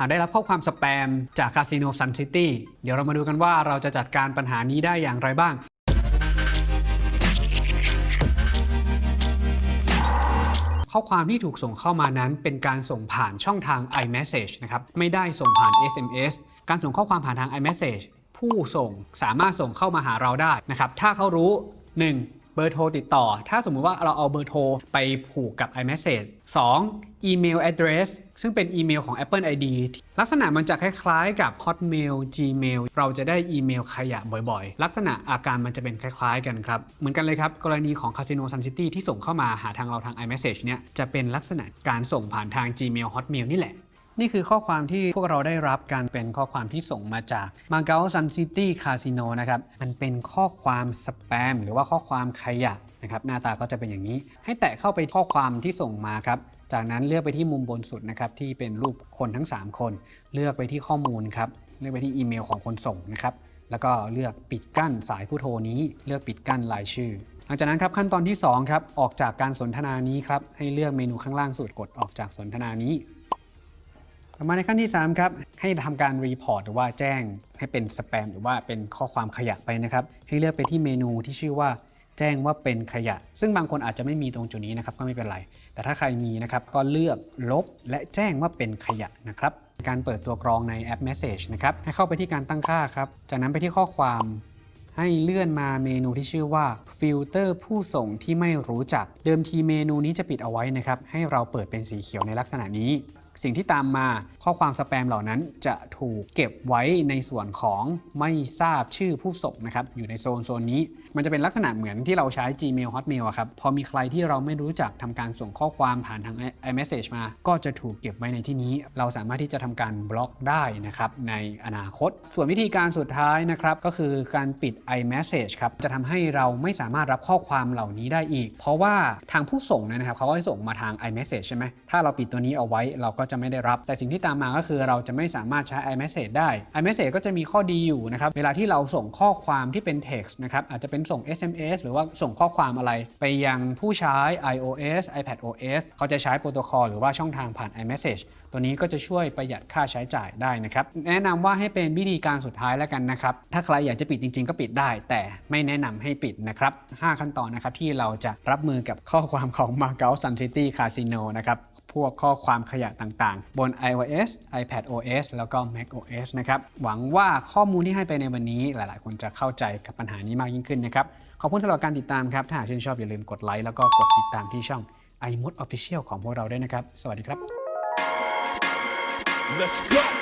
หากได้รับข้อความสแปมจากคาสิโนซันซิตี้เดี๋ยวเรามาดูกันว่าเราจะจัดการปัญหานี้ได้อย่างไรบ้างข้อความที่ถูกส่งเข้ามานั้นเป็นการส่งผ่านช่องทาง iMessage นะครับ ไม่ได้ส่งผ่าน SMS การส่งข้อความผ่านทาง iMessage ผู้ส่งสามารถส่งเข้ามาหาเราได้นะครับ ถ้าเขารู้ 1. เบอร์โทรติดต่อ ถ้าสมมุติว่าเราเอาเบอร์โทรไปผูกกับ iMessage 2. อีเมล address ซึ่งเป็นอีเมลของ Apple ID ลักษณะมันจะคล้ายๆ กับ Hotmail Gmail เราจะได้อีเมลขยะบ่อยๆ ลักษณะอาการมันจะเป็นคล้ายๆ กันครับ เหมือนกันเลยครับ กรณีของ Casino Sun City ที่ส่งเข้ามาหาทางเราทาง iMessage เนี่ยจะเป็นลักษณะการส่งผ่านทาง Gmail Hotmail นี่แหละ นี่คือข้อความที่พวกเราได้รับการเป็นข้อความที่ส่งมาจาก m a g a o Sun City Casino นะครับ มันเป็นข้อความสแปมหรือว่าข้อความขยะนะครับ หน้าตาก็จะเป็นอย่างนี้ ให้แตะเข้าไปข้อความที่ส่งมาครับ จากนั้นเลือกไปที่มุมบนสุดนะครับที่เป็นรูปคนทั้ง 3 คน เลือกไปที่ข้อมูลครับ เลือกไปที่อีเมลของคนส่งนะครับ แล้วก็เลือกปิดกั้นสายผู้โทรนี้ เลือกปิดกั้นรายชื่อหลังจากนั้นครับขั้นตอนที่2ครับออกจากการสนทนานี้ครับให้เลือกเมนูข้างล่างสุดกดออกจากสนทนานี้ ต่อมาในขั้นที่ 3 ครับ ให้ทำการ report หรือว่าแจ้งให้เป็นสแปมหรือว่าเป็นข้อความขยะไปนะครับ ให้เลือกไปที่เมนูที่ชื่อว่าแจ้งว่าเป็นขยะ ซึ่งบางคนอาจจะไม่มีตรงจุดนี้นะครับก็ไม่เป็นไร แต่ถ้าใครมีนะครับก็เลือกลบและแจ้งว่าเป็นขยะนะครับ การเปิดตัวกรองในแอป Message นะครับ ให้เข้าไปที่การตั้งค่าครับ จากนั้นไปที่ข้อความให้เลื่อนมาเมนูที่ชื่อว่าฟิลเตอร์ผู้ส่งที่ไม่รู้จัก เดิมทีเมนูนี้จะปิดเอาไว้นะครับ ให้เราเปิดเป็นสีเขียวในลักษณะนี้ สิ่งที่ตามมาข้อความสแปมเหล่านั้นจะถูกเก็บไว้ในส่วนของไม่ทราบชื่อผู้ส่งนะครับอยู่ในโซนโซนนี้ มันจะเป็นลักษณะเหมือนที่เราใช้ Gmail Hotmail ครับพอมีใครที่เราไม่รู้จักทำการส่งข้อความผ่านทาง iMessage มา ก็จะถูกเก็บไว้ในที่นี้ เราสามารถที่จะทำการบล็อกได้นะครับในอนาคต ส่วนวิธีการสุดท้ายนะครับก็คือการปิด iMessage ครับจะทำให้เราไม่สามารถรับข้อความเหล่านี้ได้อีก เพราะว่าทางผู้ส่งเนยนะครับเขาก็ให้ส่งมาทาง iMessage ใช่ไหมถ้าเราปิดตัวนี้เอาไว้เราก็จะไม่ได้รับ แต่สิ่งที่ตามมาก็คือเราจะไม่สามารถใช้ iMessage ได้ iMessage ก็จะมีข้อดีอยู่นะครับ เวลาที่เราส่งข้อความที่เป็น text นะครับ อาจจะเป็นส่ง SMS หรือว่าส่งข้อความอะไร ไปยังผู้ใช้ iOS iPadOS เขาจะใช้โปรโตคอลหรือว่าช่องทางผ่าน iMessage ตัวนี้ก็จะช่วยประหยัดค่าใช้จ่ายได้นะครับ แนะนำว่าให้เป็นวิธีการสุดท้ายแล้วกันนะครับ ถ้าใครอยากจะปิดจริง ๆ ก็ปิดได้ แต่ไม่แนะนำให้ปิดนะครับ 5 ขั้นตอนนะครับที่เราจะรับมือกับข้อความของ m a g a o Sun City Casino นะครับ พวกข้อความขยะต่างๆ บน iOS iPadOS แล้วก็ macOS นะครับ หวังว่าข้อมูลที่ให้ไปในวันนี้หลายๆ คนจะเข้าใจกับปัญหานี้มากยิ่งขึ้นนะครับ ขอบคุณสำหรับการติดตามครับ ถ้าหากชื่นชอบอย่าลืมกดไลค์แล้วก็กดติดตามที่ช่อง iMod Official ของพวกเราด้วยนะครับ สวัสดีครับ Let's go.